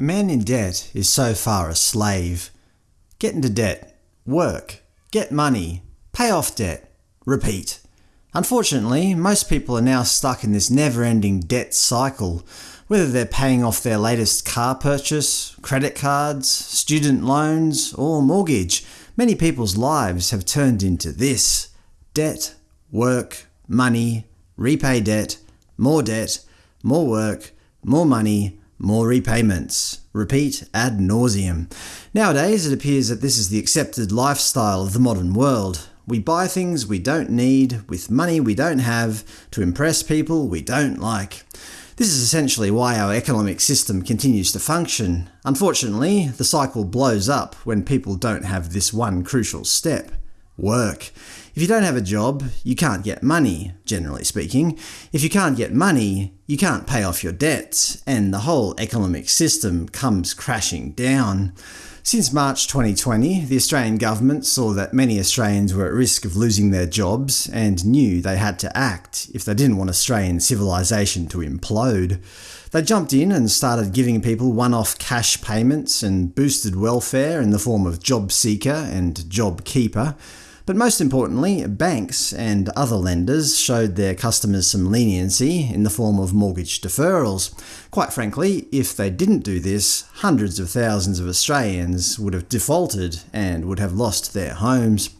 A man in debt is so far a slave. Get into debt, work, get money, pay off debt, repeat. Unfortunately, most people are now stuck in this never-ending debt cycle, whether they're paying off their latest car purchase, credit cards, student loans, or mortgage. Many people's lives have turned into this. Debt, work, money, repay debt, more debt, more work, more money, more repayments. Repeat ad nauseum. Nowadays it appears that this is the accepted lifestyle of the modern world. We buy things we don't need, with money we don't have, to impress people we don't like. This is essentially why our economic system continues to function. Unfortunately, the cycle blows up when people don't have this one crucial step – work. If you don't have a job, you can't get money, generally speaking. If you can't get money, you can't pay off your debts, and the whole economic system comes crashing down. Since March 2020, the Australian government saw that many Australians were at risk of losing their jobs and knew they had to act if they didn't want Australian civilization to implode. They jumped in and started giving people one-off cash payments and boosted welfare in the form of JobSeeker and JobKeeper. But most importantly, banks and other lenders showed their customers some leniency in the form of mortgage deferrals. Quite frankly, if they didn't do this, hundreds of thousands of Australians would have defaulted and would have lost their homes.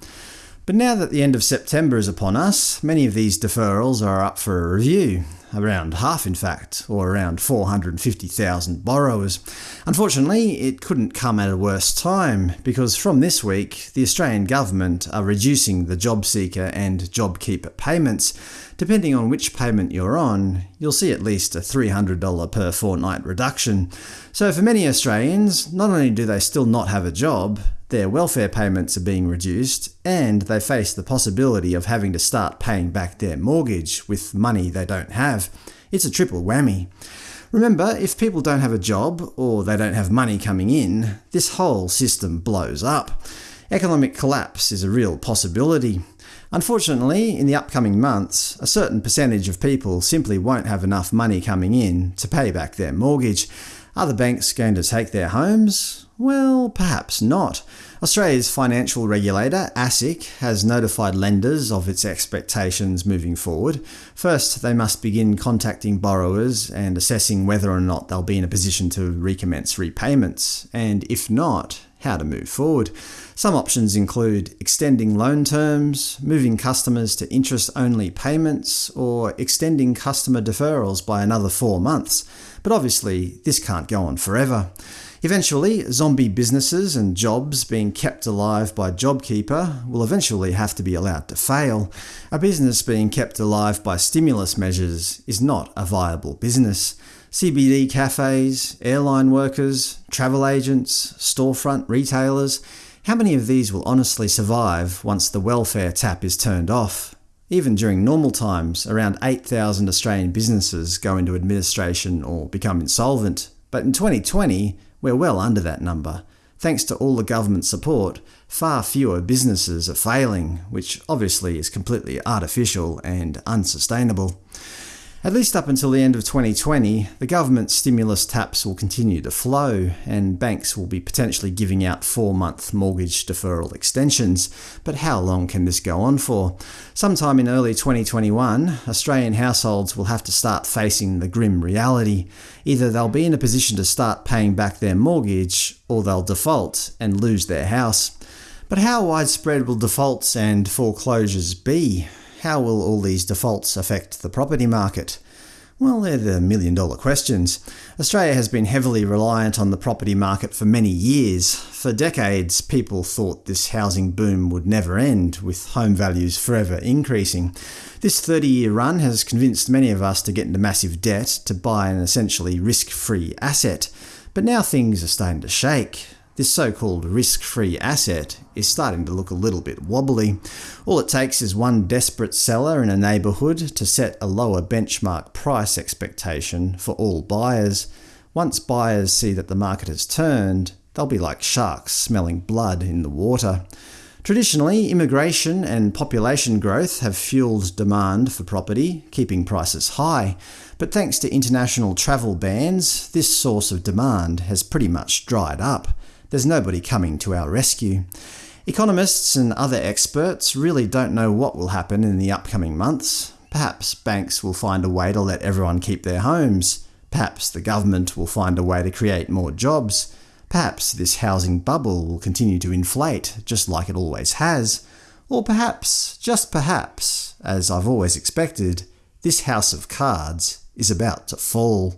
But now that the end of September is upon us, many of these deferrals are up for a review around half in fact, or around 450,000 borrowers. Unfortunately, it couldn't come at a worse time, because from this week the Australian government are reducing the JobSeeker and JobKeeper payments. Depending on which payment you're on, you'll see at least a $300 per fortnight reduction. So for many Australians, not only do they still not have a job, their welfare payments are being reduced, and they face the possibility of having to start paying back their mortgage with money they don't have. It's a triple whammy. Remember, if people don't have a job, or they don't have money coming in, this whole system blows up. Economic collapse is a real possibility. Unfortunately, in the upcoming months, a certain percentage of people simply won't have enough money coming in to pay back their mortgage. Are the banks going to take their homes? Well, perhaps not. Australia's financial regulator, ASIC, has notified lenders of its expectations moving forward. First, they must begin contacting borrowers and assessing whether or not they'll be in a position to recommence repayments, and if not, how to move forward. Some options include extending loan terms, moving customers to interest-only payments, or extending customer deferrals by another four months. But obviously, this can't go on forever. Eventually, zombie businesses and jobs being kept alive by JobKeeper will eventually have to be allowed to fail. A business being kept alive by stimulus measures is not a viable business. CBD cafes, airline workers, travel agents, storefront retailers – how many of these will honestly survive once the welfare tap is turned off? Even during normal times, around 8,000 Australian businesses go into administration or become insolvent, but in 2020 we're well under that number. Thanks to all the government support, far fewer businesses are failing, which obviously is completely artificial and unsustainable. At least up until the end of 2020, the government stimulus taps will continue to flow, and banks will be potentially giving out four-month mortgage deferral extensions. But how long can this go on for? Sometime in early 2021, Australian households will have to start facing the grim reality. Either they'll be in a position to start paying back their mortgage, or they'll default and lose their house. But how widespread will defaults and foreclosures be? How will all these defaults affect the property market? Well, they're the million-dollar questions. Australia has been heavily reliant on the property market for many years. For decades, people thought this housing boom would never end, with home values forever increasing. This 30-year run has convinced many of us to get into massive debt to buy an essentially risk-free asset. But now things are starting to shake. This so-called risk-free asset is starting to look a little bit wobbly. All it takes is one desperate seller in a neighbourhood to set a lower benchmark price expectation for all buyers. Once buyers see that the market has turned, they'll be like sharks smelling blood in the water. Traditionally, immigration and population growth have fueled demand for property, keeping prices high, but thanks to international travel bans, this source of demand has pretty much dried up. There's nobody coming to our rescue. Economists and other experts really don't know what will happen in the upcoming months. Perhaps banks will find a way to let everyone keep their homes. Perhaps the government will find a way to create more jobs. Perhaps this housing bubble will continue to inflate, just like it always has. Or perhaps, just perhaps, as I've always expected, this house of cards is about to fall.